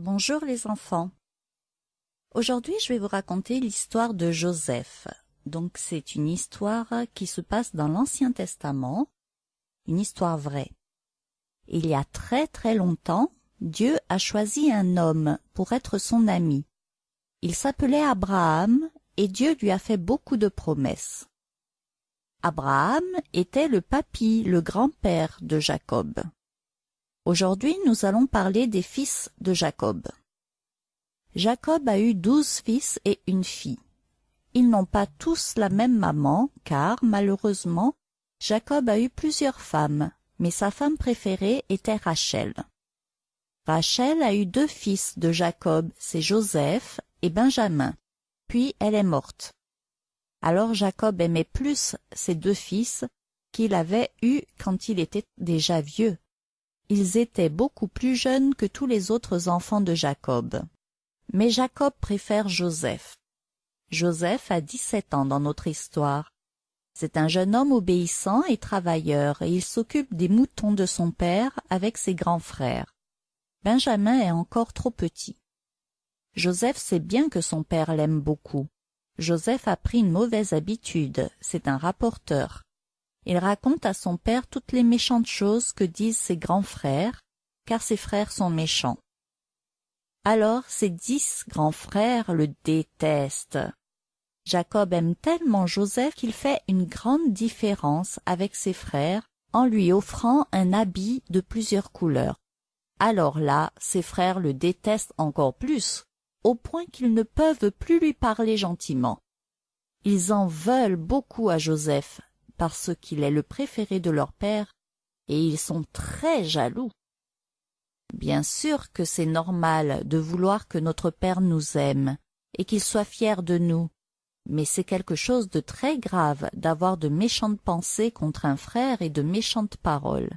Bonjour les enfants. Aujourd'hui, je vais vous raconter l'histoire de Joseph. Donc, c'est une histoire qui se passe dans l'Ancien Testament, une histoire vraie. Il y a très très longtemps, Dieu a choisi un homme pour être son ami. Il s'appelait Abraham et Dieu lui a fait beaucoup de promesses. Abraham était le papy, le grand-père de Jacob. Aujourd'hui, nous allons parler des fils de Jacob. Jacob a eu douze fils et une fille. Ils n'ont pas tous la même maman, car, malheureusement, Jacob a eu plusieurs femmes, mais sa femme préférée était Rachel. Rachel a eu deux fils de Jacob, c'est Joseph et Benjamin. Puis elle est morte. Alors Jacob aimait plus ses deux fils qu'il avait eus quand il était déjà vieux. Ils étaient beaucoup plus jeunes que tous les autres enfants de Jacob. Mais Jacob préfère Joseph. Joseph a dix-sept ans dans notre histoire. C'est un jeune homme obéissant et travailleur, et il s'occupe des moutons de son père avec ses grands frères. Benjamin est encore trop petit. Joseph sait bien que son père l'aime beaucoup. Joseph a pris une mauvaise habitude, c'est un rapporteur. Il raconte à son père toutes les méchantes choses que disent ses grands frères, car ses frères sont méchants. Alors ses dix grands frères le détestent. Jacob aime tellement Joseph qu'il fait une grande différence avec ses frères en lui offrant un habit de plusieurs couleurs. Alors là, ses frères le détestent encore plus, au point qu'ils ne peuvent plus lui parler gentiment. Ils en veulent beaucoup à Joseph, parce qu'il est le préféré de leur père, et ils sont très jaloux. Bien sûr que c'est normal de vouloir que notre père nous aime, et qu'il soit fier de nous, mais c'est quelque chose de très grave d'avoir de méchantes pensées contre un frère et de méchantes paroles.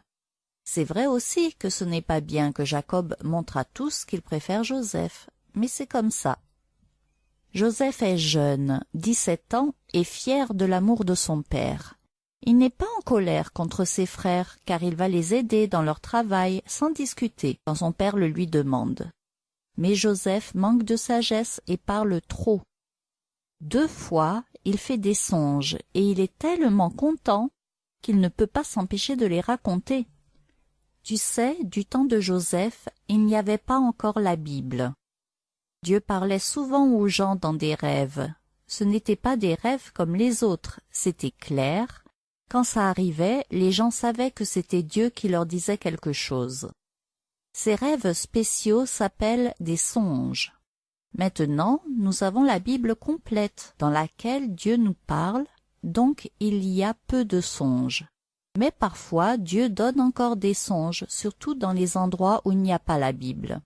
C'est vrai aussi que ce n'est pas bien que Jacob montre à tous qu'il préfère Joseph, mais c'est comme ça. Joseph est jeune, dix-sept ans, et fier de l'amour de son père. Il n'est pas en colère contre ses frères, car il va les aider dans leur travail sans discuter quand son père le lui demande. Mais Joseph manque de sagesse et parle trop. Deux fois, il fait des songes, et il est tellement content qu'il ne peut pas s'empêcher de les raconter. Tu sais, du temps de Joseph, il n'y avait pas encore la Bible. Dieu parlait souvent aux gens dans des rêves. Ce n'étaient pas des rêves comme les autres, c'était clair, quand ça arrivait, les gens savaient que c'était Dieu qui leur disait quelque chose. Ces rêves spéciaux s'appellent des songes. Maintenant, nous avons la Bible complète, dans laquelle Dieu nous parle, donc il y a peu de songes. Mais parfois, Dieu donne encore des songes, surtout dans les endroits où il n'y a pas la Bible.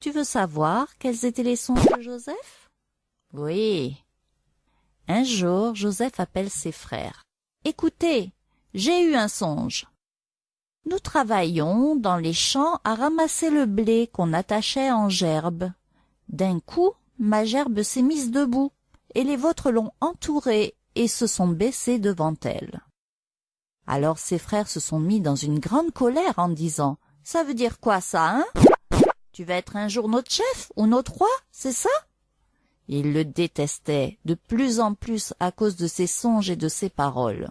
Tu veux savoir quels étaient les songes de Joseph? Oui. Un jour, Joseph appelle ses frères. Écoutez, j'ai eu un songe. Nous travaillions dans les champs à ramasser le blé qu'on attachait en gerbe. D'un coup, ma gerbe s'est mise debout, et les vôtres l'ont entourée et se sont baissés devant elle. Alors ses frères se sont mis dans une grande colère en disant « Ça veut dire quoi ça, hein? Tu vas être un jour notre chef ou notre roi, c'est ça ?» Il le détestait de plus en plus à cause de ses songes et de ses paroles.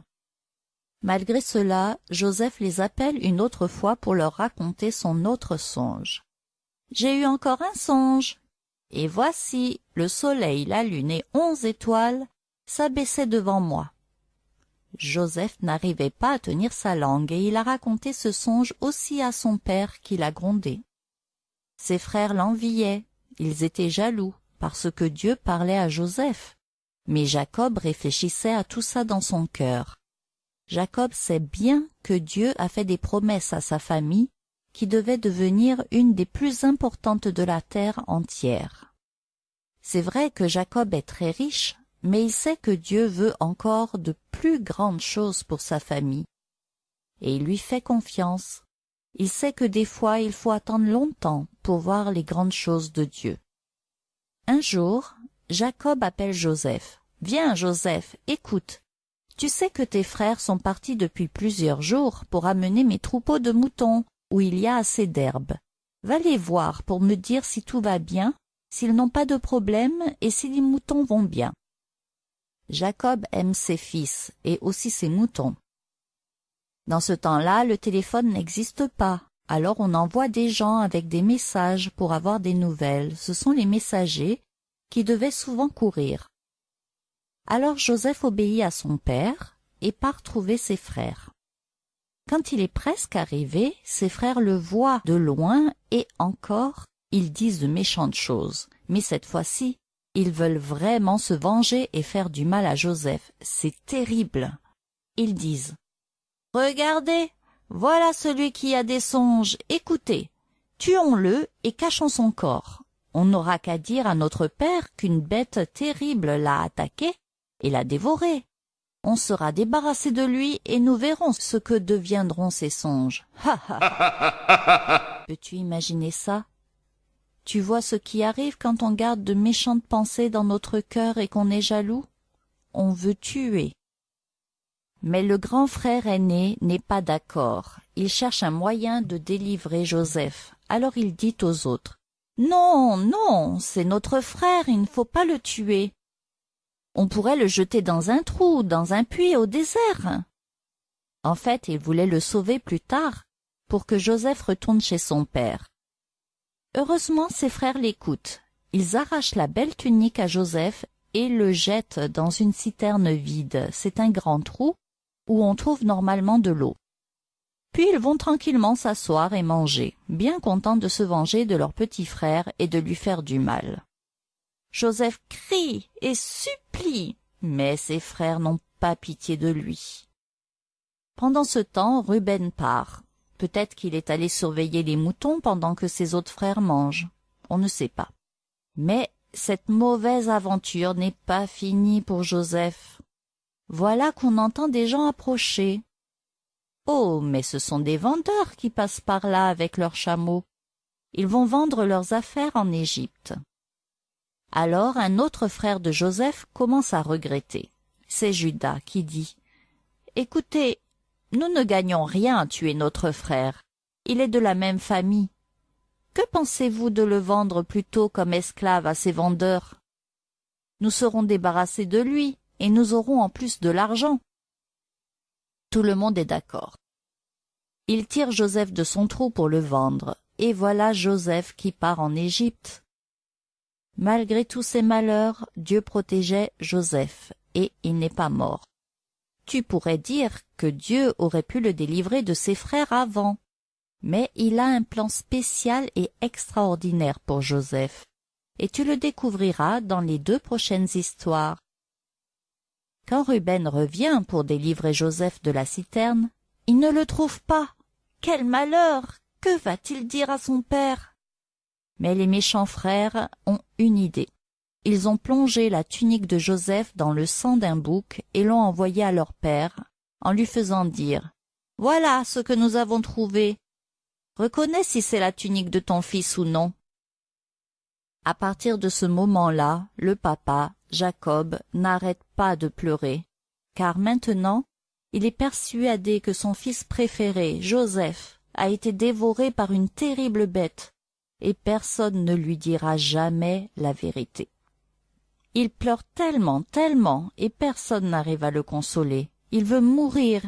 Malgré cela, Joseph les appelle une autre fois pour leur raconter son autre songe. J'ai eu encore un songe. Et voici, le soleil, la lune et onze étoiles s'abaissaient devant moi. Joseph n'arrivait pas à tenir sa langue et il a raconté ce songe aussi à son père qui l'a grondé. Ses frères l'enviaient, ils étaient jaloux parce que Dieu parlait à Joseph. Mais Jacob réfléchissait à tout ça dans son cœur. Jacob sait bien que Dieu a fait des promesses à sa famille qui devait devenir une des plus importantes de la terre entière. C'est vrai que Jacob est très riche, mais il sait que Dieu veut encore de plus grandes choses pour sa famille. Et il lui fait confiance. Il sait que des fois il faut attendre longtemps pour voir les grandes choses de Dieu. Un jour, Jacob appelle Joseph. Viens, Joseph, écoute. Tu sais que tes frères sont partis depuis plusieurs jours pour amener mes troupeaux de moutons, où il y a assez d'herbe. Va les voir pour me dire si tout va bien, s'ils n'ont pas de problème et si les moutons vont bien. Jacob aime ses fils et aussi ses moutons. Dans ce temps-là, le téléphone n'existe pas, alors on envoie des gens avec des messages pour avoir des nouvelles. Ce sont les messagers qui devaient souvent courir. Alors Joseph obéit à son père et part trouver ses frères. Quand il est presque arrivé, ses frères le voient de loin et encore, ils disent de méchantes choses. Mais cette fois-ci, ils veulent vraiment se venger et faire du mal à Joseph. C'est terrible. Ils disent « Regardez, voilà celui qui a des songes. Écoutez, tuons-le et cachons son corps. On n'aura qu'à dire à notre père qu'une bête terrible l'a attaqué et l'a dévoré. On sera débarrassé de lui et nous verrons ce que deviendront ses songes. Ha ha Peux-tu imaginer ça? Tu vois ce qui arrive quand on garde de méchantes pensées dans notre cœur et qu'on est jaloux? On veut tuer. Mais le grand frère aîné n'est pas d'accord. Il cherche un moyen de délivrer Joseph. Alors il dit aux autres « Non, non, c'est notre frère, il ne faut pas le tuer. On pourrait le jeter dans un trou, dans un puits au désert. » En fait, il voulait le sauver plus tard, pour que Joseph retourne chez son père. Heureusement ses frères l'écoutent. Ils arrachent la belle tunique à Joseph et le jettent dans une citerne vide. C'est un grand trou où on trouve normalement de l'eau. Puis ils vont tranquillement s'asseoir et manger, bien contents de se venger de leur petit frère et de lui faire du mal. Joseph crie et supplie, mais ses frères n'ont pas pitié de lui. Pendant ce temps, Ruben part. Peut-être qu'il est allé surveiller les moutons pendant que ses autres frères mangent. On ne sait pas. Mais cette mauvaise aventure n'est pas finie pour Joseph. Voilà qu'on entend des gens approcher. Oh, mais ce sont des vendeurs qui passent par là avec leurs chameaux. Ils vont vendre leurs affaires en Égypte. Alors un autre frère de Joseph commence à regretter. C'est Judas qui dit « Écoutez, nous ne gagnons rien à tuer notre frère. Il est de la même famille. Que pensez-vous de le vendre plutôt comme esclave à ses vendeurs? Nous serons débarrassés de lui, et nous aurons en plus de l'argent. Tout le monde est d'accord. Il tire Joseph de son trou pour le vendre, et voilà Joseph qui part en Égypte. Malgré tous ses malheurs, Dieu protégeait Joseph, et il n'est pas mort. Tu pourrais dire que Dieu aurait pu le délivrer de ses frères avant. Mais il a un plan spécial et extraordinaire pour Joseph, et tu le découvriras dans les deux prochaines histoires. Quand Ruben revient pour délivrer Joseph de la citerne, il ne le trouve pas. Quel malheur Que va-t-il dire à son père? Mais les méchants frères ont une idée. Ils ont plongé la tunique de Joseph dans le sang d'un bouc et l'ont envoyé à leur père, en lui faisant dire « Voilà ce que nous avons trouvé. Reconnais si c'est la tunique de ton fils ou non. » À partir de ce moment-là, le papa, Jacob, n'arrête pas de pleurer, car maintenant, il est persuadé que son fils préféré, Joseph, a été dévoré par une terrible bête, et personne ne lui dira jamais la vérité. Il pleure tellement, tellement, et personne n'arrive à le consoler. Il veut mourir,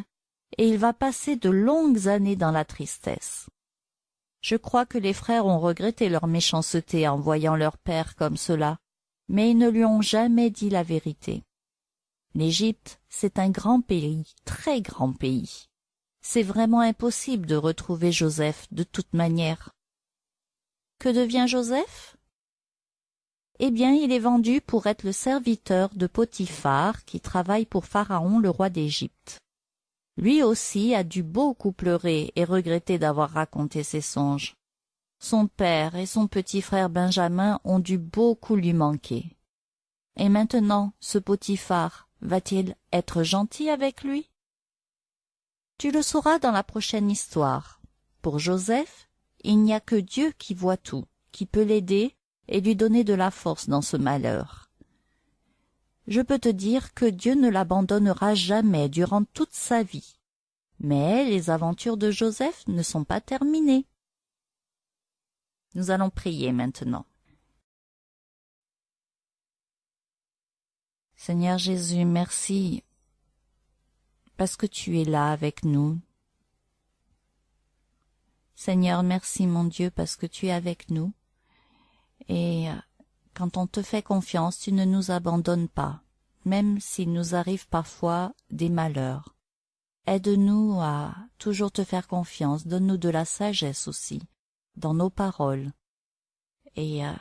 et il va passer de longues années dans la tristesse. Je crois que les frères ont regretté leur méchanceté en voyant leur père comme cela, mais ils ne lui ont jamais dit la vérité. L'Égypte, c'est un grand pays, très grand pays. C'est vraiment impossible de retrouver Joseph de toute manière. Que devient Joseph? Eh bien, il est vendu pour être le serviteur de Potiphar qui travaille pour Pharaon, le roi d'Égypte. Lui aussi a dû beaucoup pleurer et regretter d'avoir raconté ses songes. Son père et son petit frère Benjamin ont dû beaucoup lui manquer. Et maintenant, ce Potiphar va-t-il être gentil avec lui? Tu le sauras dans la prochaine histoire. Pour Joseph, il n'y a que Dieu qui voit tout, qui peut l'aider et lui donner de la force dans ce malheur. Je peux te dire que Dieu ne l'abandonnera jamais durant toute sa vie. Mais les aventures de Joseph ne sont pas terminées. Nous allons prier maintenant. Seigneur Jésus, merci parce que tu es là avec nous. Seigneur, merci mon Dieu parce que tu es avec nous. Et quand on te fait confiance, tu ne nous abandonnes pas, même s'il nous arrive parfois des malheurs. Aide-nous à toujours te faire confiance, donne-nous de la sagesse aussi, dans nos paroles. Et euh,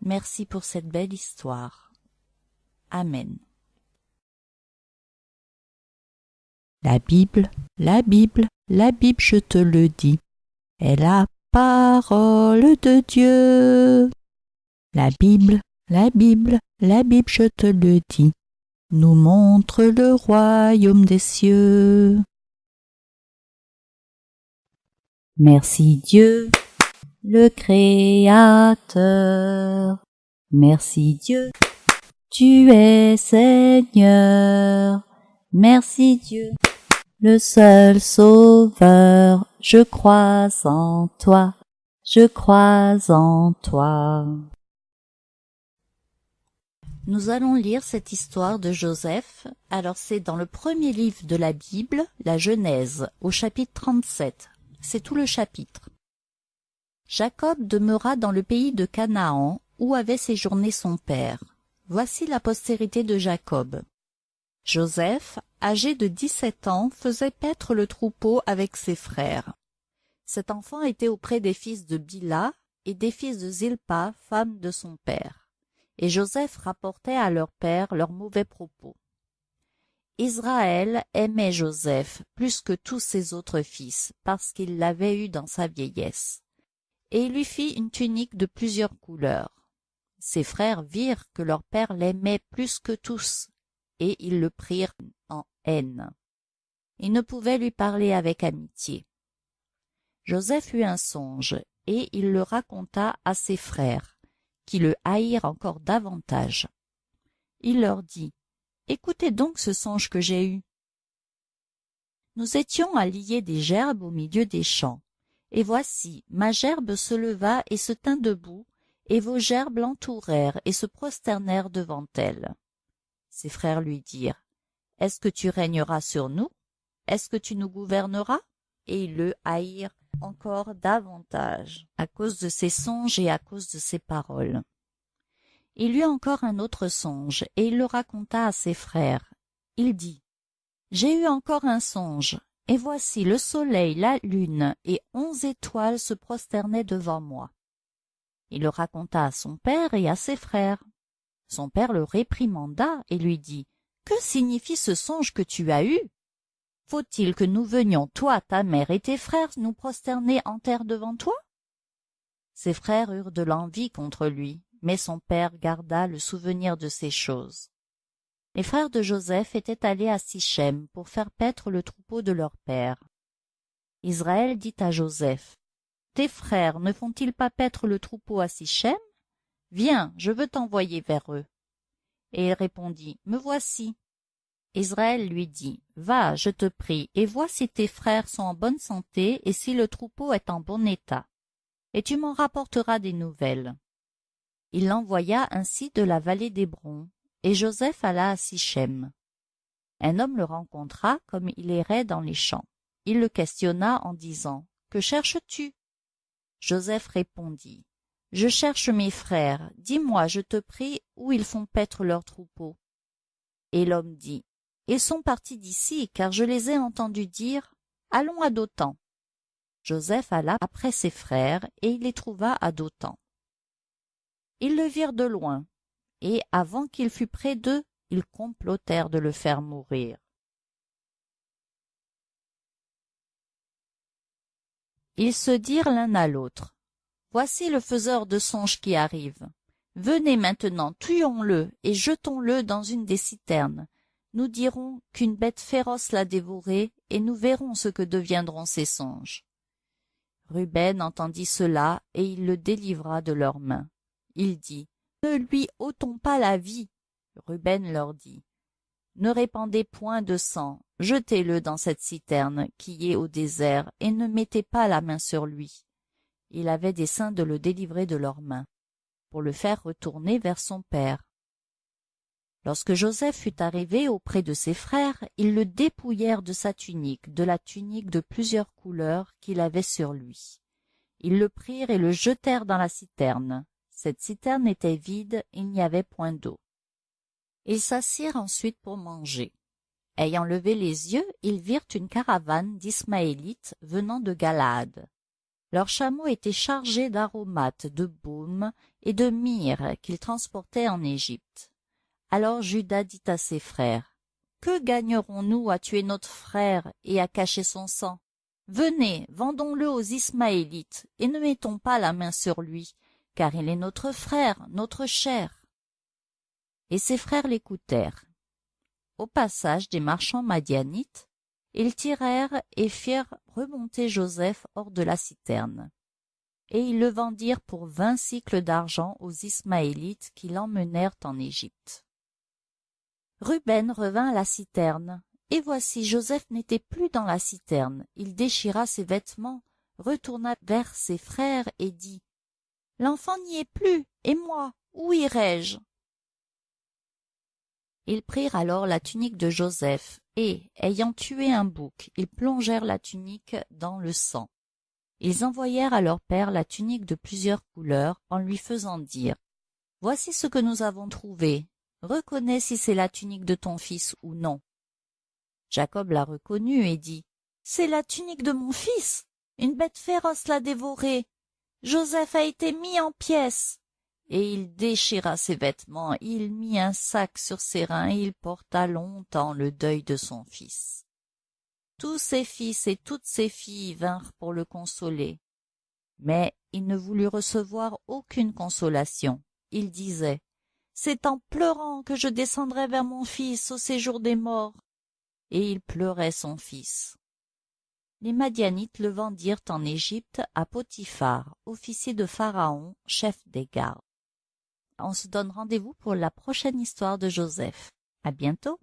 merci pour cette belle histoire. Amen. La Bible, la Bible, la Bible, je te le dis, est la parole de Dieu. La Bible, la Bible, la Bible, je te le dis, nous montre le royaume des cieux. Merci Dieu, le Créateur. Merci Dieu, tu es Seigneur. Merci Dieu, le seul Sauveur. Je crois en toi, je crois en toi. Nous allons lire cette histoire de Joseph. Alors c'est dans le premier livre de la Bible, la Genèse, au chapitre 37. C'est tout le chapitre. Jacob demeura dans le pays de Canaan, où avait séjourné son père. Voici la postérité de Jacob. Joseph, âgé de dix-sept ans, faisait paître le troupeau avec ses frères. Cet enfant était auprès des fils de Bila et des fils de Zilpa, femme de son père et Joseph rapportait à leur père leurs mauvais propos. Israël aimait Joseph plus que tous ses autres fils, parce qu'il l'avait eu dans sa vieillesse, et il lui fit une tunique de plusieurs couleurs. Ses frères virent que leur père l'aimait plus que tous, et ils le prirent en haine. Ils ne pouvaient lui parler avec amitié. Joseph eut un songe, et il le raconta à ses frères, qui le haïrent encore davantage. Il leur dit, Écoutez donc ce songe que j'ai eu. Nous étions à lier des gerbes au milieu des champs, et voici, ma gerbe se leva et se tint debout, et vos gerbes l'entourèrent et se prosternèrent devant elle. Ses frères lui dirent, Est-ce que tu régneras sur nous? Est-ce que tu nous gouverneras? Et ils le haïrent encore davantage à cause de ses songes et à cause de ses paroles. Il eut encore un autre songe, et il le raconta à ses frères. Il dit, J'ai eu encore un songe, et voici le soleil, la lune et onze étoiles se prosternaient devant moi. Il le raconta à son père et à ses frères. Son père le réprimanda et lui dit, Que signifie ce songe que tu as eu? Faut-il que nous venions, toi, ta mère et tes frères, nous prosterner en terre devant toi? Ses frères eurent de l'envie contre lui, mais son père garda le souvenir de ces choses. Les frères de Joseph étaient allés à Sichem pour faire paître le troupeau de leur père. Israël dit à Joseph, Tes frères ne font-ils pas paître le troupeau à Sichem? Viens, je veux t'envoyer vers eux. Et il répondit, Me voici. Israël lui dit, Va, je te prie, et vois si tes frères sont en bonne santé et si le troupeau est en bon état, et tu m'en rapporteras des nouvelles. Il l'envoya ainsi de la vallée d'Hébron, et Joseph alla à Sichem. Un homme le rencontra comme il errait dans les champs. Il le questionna en disant, Que cherches-tu? Joseph répondit, Je cherche mes frères, dis-moi, je te prie, où ils font paître leur troupeau. Et l'homme dit, ils sont partis d'ici, car je les ai entendus dire Allons à Dothan. Joseph alla après ses frères, et il les trouva à Dothan. Ils le virent de loin, et avant qu'il fût près d'eux, ils complotèrent de le faire mourir. Ils se dirent l'un à l'autre Voici le faiseur de songes qui arrive. Venez maintenant, tuons-le et jetons-le dans une des citernes, nous dirons qu'une bête féroce l'a dévoré, et nous verrons ce que deviendront ses songes. Ruben entendit cela, et il le délivra de leurs mains. Il dit, Ne lui ôtons pas la vie. Ruben leur dit, Ne répandez point de sang, jetez-le dans cette citerne qui est au désert, et ne mettez pas la main sur lui. il avait dessein de le délivrer de leurs mains, pour le faire retourner vers son père. Lorsque Joseph fut arrivé auprès de ses frères, ils le dépouillèrent de sa tunique, de la tunique de plusieurs couleurs qu'il avait sur lui. Ils le prirent et le jetèrent dans la citerne. Cette citerne était vide, il n'y avait point d'eau. Ils s'assirent ensuite pour manger. Ayant levé les yeux, ils virent une caravane d'Ismaélites venant de Galaad. Leurs chameaux étaient chargés d'aromates, de baumes et de myrrhe qu'ils transportaient en Égypte. Alors Judas dit à ses frères, Que gagnerons-nous à tuer notre frère et à cacher son sang? Venez, vendons-le aux Ismaélites, et ne mettons pas la main sur lui, car il est notre frère, notre chair. Et ses frères l'écoutèrent. Au passage des marchands madianites, ils tirèrent et firent remonter Joseph hors de la citerne. Et ils le vendirent pour vingt cycles d'argent aux Ismaélites qui l'emmenèrent en Égypte. Ruben revint à la citerne, et voici Joseph n'était plus dans la citerne. Il déchira ses vêtements, retourna vers ses frères et dit L'enfant n'y est plus, et moi, où irai-je? Ils prirent alors la tunique de Joseph, et, ayant tué un bouc, ils plongèrent la tunique dans le sang. Ils envoyèrent à leur père la tunique de plusieurs couleurs, en lui faisant dire Voici ce que nous avons trouvé, reconnais si c'est la tunique de ton fils ou non. Jacob la reconnut et dit, C'est la tunique de mon fils. Une bête féroce l'a dévorée. Joseph a été mis en pièces. Et il déchira ses vêtements, il mit un sac sur ses reins et il porta longtemps le deuil de son fils. Tous ses fils et toutes ses filles vinrent pour le consoler. Mais il ne voulut recevoir aucune consolation. Il disait, c'est en pleurant que je descendrai vers mon fils au séjour des morts. Et il pleurait son fils. Les Madianites le vendirent en Égypte à Potiphar, officier de Pharaon, chef des gardes. On se donne rendez-vous pour la prochaine histoire de Joseph. À bientôt!